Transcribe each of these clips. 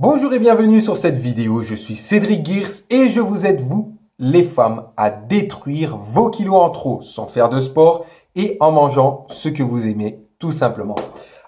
Bonjour et bienvenue sur cette vidéo, je suis Cédric Gears et je vous aide vous, les femmes, à détruire vos kilos en trop sans faire de sport et en mangeant ce que vous aimez tout simplement.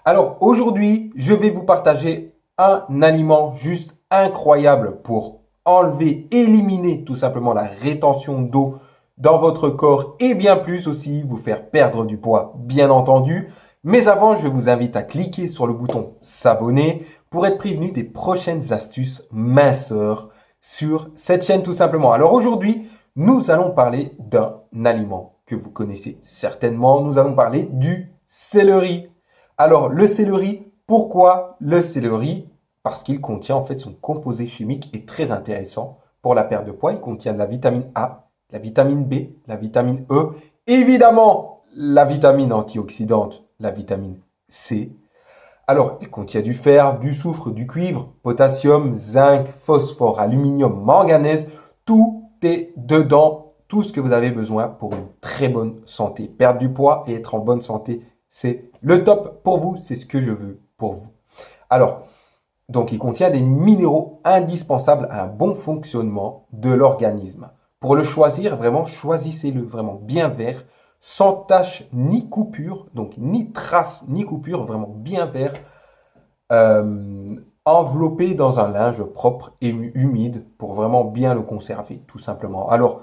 Alors aujourd'hui, je vais vous partager un aliment juste incroyable pour enlever, éliminer tout simplement la rétention d'eau dans votre corps et bien plus aussi vous faire perdre du poids bien entendu. Mais avant, je vous invite à cliquer sur le bouton s'abonner pour être prévenu des prochaines astuces minceurs sur cette chaîne tout simplement. Alors aujourd'hui, nous allons parler d'un aliment que vous connaissez certainement. Nous allons parler du céleri. Alors le céleri, pourquoi le céleri? Parce qu'il contient en fait son composé chimique est très intéressant pour la perte de poids. Il contient de la vitamine A, la vitamine B, la vitamine E, évidemment la vitamine antioxydante, la vitamine C. Alors, il contient du fer, du soufre, du cuivre, potassium, zinc, phosphore, aluminium, manganèse. Tout est dedans, tout ce que vous avez besoin pour une très bonne santé. Perdre du poids et être en bonne santé, c'est le top pour vous, c'est ce que je veux pour vous. Alors, donc il contient des minéraux indispensables à un bon fonctionnement de l'organisme. Pour le choisir, vraiment, choisissez-le vraiment bien vert, sans tache ni coupure, donc ni trace ni coupure, vraiment bien vert, euh, enveloppé dans un linge propre et humide pour vraiment bien le conserver, tout simplement. Alors,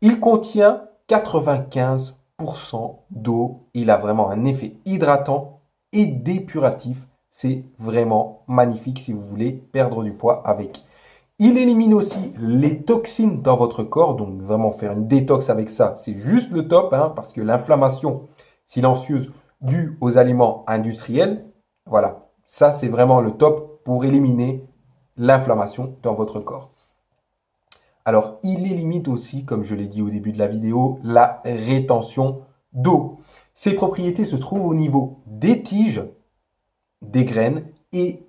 il contient 95% d'eau, il a vraiment un effet hydratant et dépuratif. C'est vraiment magnifique si vous voulez perdre du poids avec. Il élimine aussi les toxines dans votre corps, donc vraiment faire une détox avec ça, c'est juste le top, hein, parce que l'inflammation silencieuse due aux aliments industriels, voilà, ça c'est vraiment le top pour éliminer l'inflammation dans votre corps. Alors, il élimine aussi, comme je l'ai dit au début de la vidéo, la rétention d'eau. Ses propriétés se trouvent au niveau des tiges, des graines et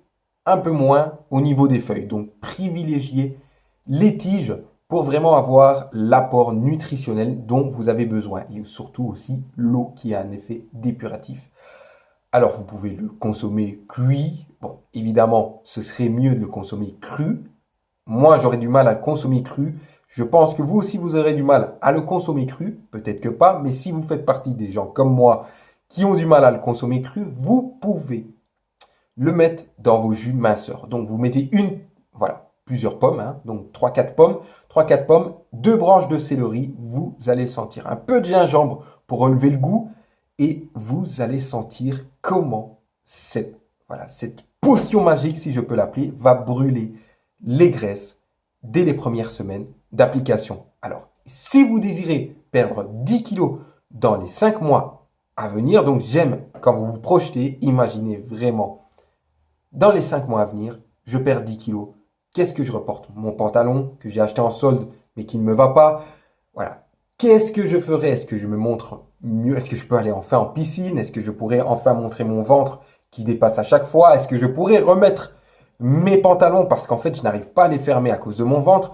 un peu moins au niveau des feuilles. Donc, privilégiez les tiges pour vraiment avoir l'apport nutritionnel dont vous avez besoin. Et surtout aussi l'eau qui a un effet dépuratif. Alors, vous pouvez le consommer cuit. Bon, évidemment, ce serait mieux de le consommer cru. Moi, j'aurais du mal à le consommer cru. Je pense que vous aussi, vous aurez du mal à le consommer cru. Peut-être que pas, mais si vous faites partie des gens comme moi qui ont du mal à le consommer cru, vous pouvez le mettre dans vos jus minceurs. Donc, vous mettez une, voilà, plusieurs pommes, hein, donc 3-4 pommes, 3-4 pommes, deux branches de céleri, vous allez sentir un peu de gingembre pour relever le goût et vous allez sentir comment cette, voilà, cette potion magique, si je peux l'appeler, va brûler les graisses dès les premières semaines d'application. Alors, si vous désirez perdre 10 kilos dans les 5 mois à venir, donc j'aime quand vous vous projetez, imaginez vraiment dans les 5 mois à venir, je perds 10 kilos. Qu'est-ce que je reporte? Mon pantalon que j'ai acheté en solde mais qui ne me va pas. Voilà. Qu'est-ce que je ferais? Est-ce que je me montre mieux? Est-ce que je peux aller enfin en piscine? Est-ce que je pourrais enfin montrer mon ventre qui dépasse à chaque fois? Est-ce que je pourrais remettre mes pantalons? Parce qu'en fait je n'arrive pas à les fermer à cause de mon ventre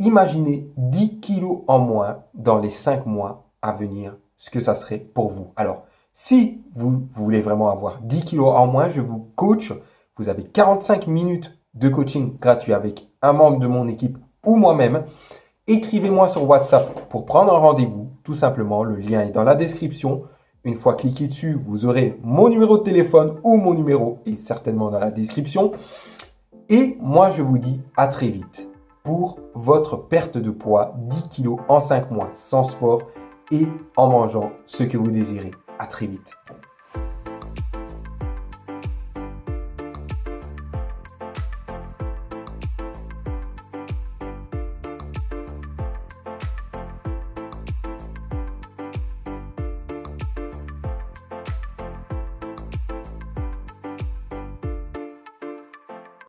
Imaginez 10 kilos en moins dans les 5 mois à venir, ce que ça serait pour vous. Alors, si vous voulez vraiment avoir 10 kilos en moins, je vous coach vous avez 45 minutes de coaching gratuit avec un membre de mon équipe ou moi-même. Écrivez-moi sur WhatsApp pour prendre un rendez-vous. Tout simplement, le lien est dans la description. Une fois cliqué dessus, vous aurez mon numéro de téléphone ou mon numéro est certainement dans la description. Et moi, je vous dis à très vite pour votre perte de poids 10 kg en 5 mois sans sport et en mangeant ce que vous désirez. À très vite.